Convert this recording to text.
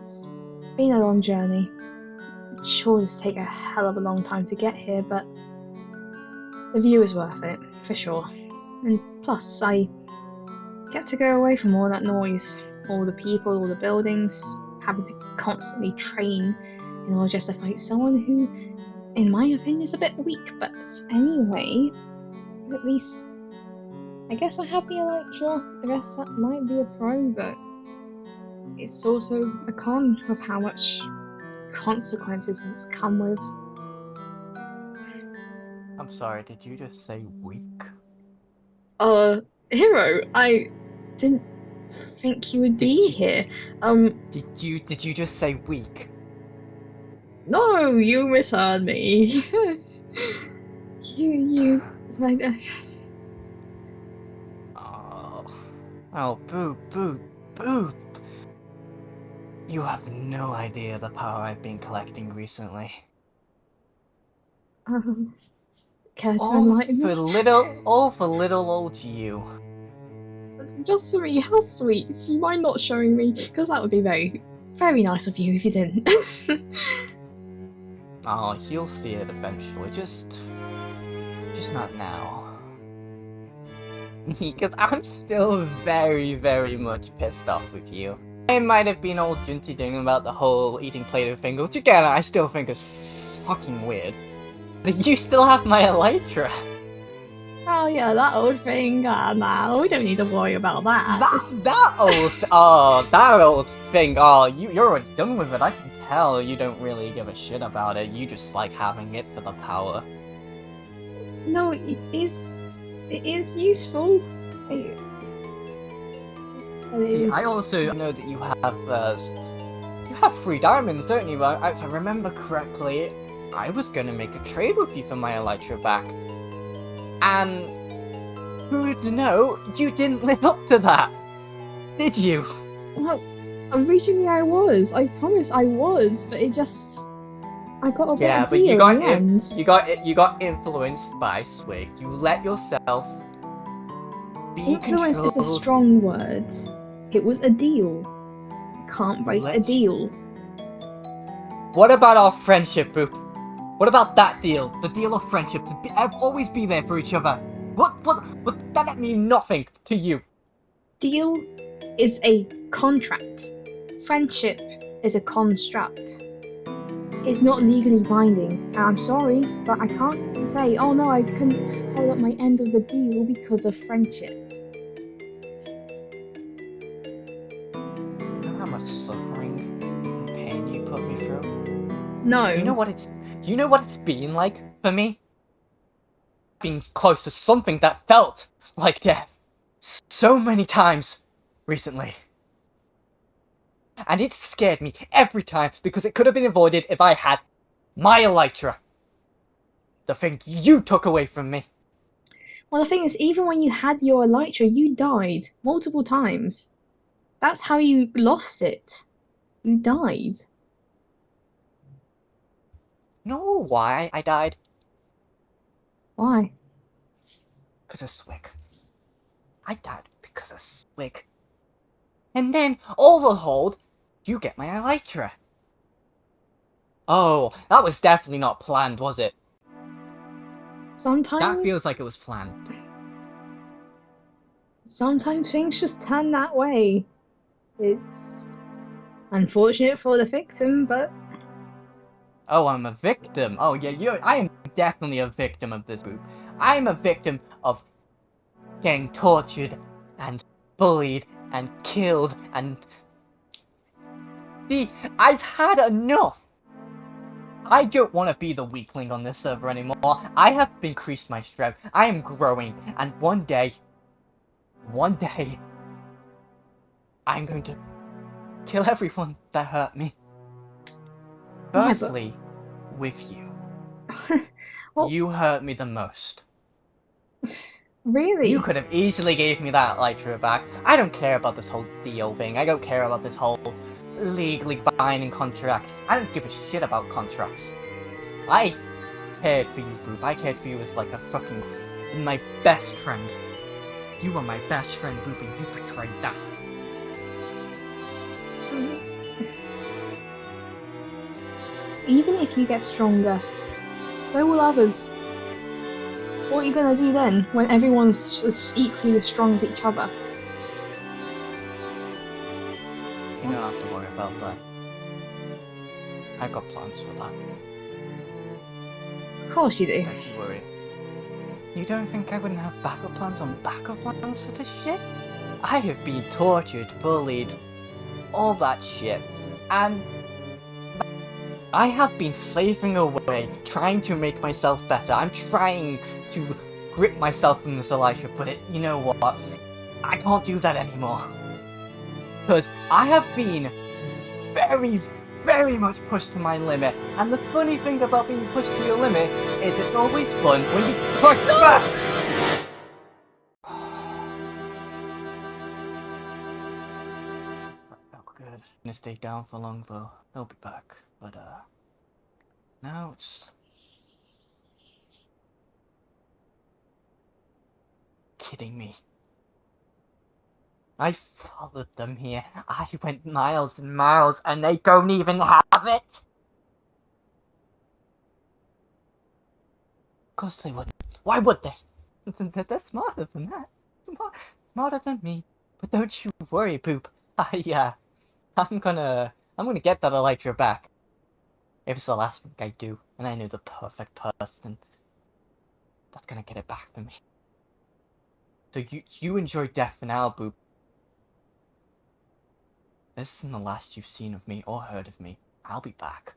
It's been a long journey. It Sure, it's take a hell of a long time to get here, but the view is worth it, for sure. And plus, I get to go away from all that noise, all the people, all the buildings, having to constantly train in order just to fight someone who, in my opinion, is a bit weak. But anyway, at least I guess I have the Elytra. I guess that might be a pro, but it's also a con of how much consequences it's come with. I'm sorry, did you just say weak? Uh, Hero, I didn't think you would be Did- here. Um, Did you did you just say weak? no, you misheard me. you, you, like, uh, Oh, oh, boo, boo, boo. You have no idea the power I've been collecting recently. um, care to All enlighten for little, all for little old you. Just me, how sweet. You mind not showing me? Because that would be very, very nice of you if you didn't. Oh, you'll see it eventually. Just, just not now. Because I'm still very, very much pissed off with you. I might have been all junty doing about the whole eating Play-Doh thing, which again, I still think is fucking weird. But you still have my Elytra. oh yeah, that old thing. Ah, nah, we don't need to worry about that. That, that old, oh, that old thing. Oh, you, you're already done with it. I can tell you don't really give a shit about it. You just like having it for the power. No, it is. It is useful. It See, I also know that you have, uh, you have three diamonds, don't you? I, if I remember correctly, I was gonna make a trade with you for my Elytra back. And, who would know, you didn't live up to that, did you? No, originally I was. I promise I was, but it just. I got a Yeah, but you got in. You got you got influenced by Swig. You let yourself be Influence is a strong word. It was a deal. You can't break a Let's- deal. What about our friendship, Boop? What about that deal? The deal of friendship to be, always be there for each other. What what what? That mean nothing to you. Deal is a contract. Friendship is a construct. It's not legally binding. And I'm sorry, but I can't say, oh no, I couldn't hold up my end of the deal because of friendship. Suffering and pain you put me through. No. You know what it's. You know what it's been like for me. Being close to something that felt like death so many times recently. And it scared me every time because it could have been avoided if I had my Elytra. The thing you took away from me. Well, the thing is, even when you had your Elytra, you died multiple times. That's how you lost it. You died. Know why I died? Why? Because of Swig. I died because of Swig. And then, overhauled, you get my Elytra. Oh, that was definitely not planned, was it? Sometimes. That feels like it was planned. Sometimes things just turn that way. It's unfortunate for the victim, but Oh, I'm a victim. Oh, yeah, you I am definitely a victim of this group. I am a victim of getting tortured and bullied and killed and. See, I've had enough. I don't want to be the weakling on this server anymore. I have increased my strength. I am growing, and one day, one day, I'm going to kill everyone that hurt me. Oh but- Firstly, with you. Well- You hurt me the most. really, You could have easily gave me that Elytra back. I don't care about this whole deal thing. I don't care about this whole legally binding contracts. I don't give a shit about contracts. I cared for you, Boop. I cared for you as like a fucking my best friend. You were my best friend, Boop, and you betrayed that. Mm-hmm. even if you get stronger, so will others. What are you gonna do then, when everyone's as equally as strong as each other? You don't have to worry about that. I got plans for that. Of course you do. Don't you worry. You don't think I wouldn't have backup plans on backup plans for this shit? I have been tortured, bullied, all that shit, and I have been slaving away, trying to make myself better. I'm trying to grip myself in this Elisha, but it, you know what? I can't do that anymore. Because I have been very, very much pushed to my limit. And the funny thing about being pushed to your limit is it's always fun when you push back! Gonna stay down for long though. I'll be back. But uh now it's kidding me. I followed them here. I went miles and miles and they don't even have it. Of course they wouldn't. Why would they? They're smarter than that. Smart, smarter than me. But don't you worry, Poop. I, uh, I'm gonna, I'm gonna get that Elytra back. If it's the last thing I do, and I know the perfect person that's gonna get it back for me. So you, you enjoy death for now, Boop. This isn't the last you've seen of me or heard of me. I'll be back.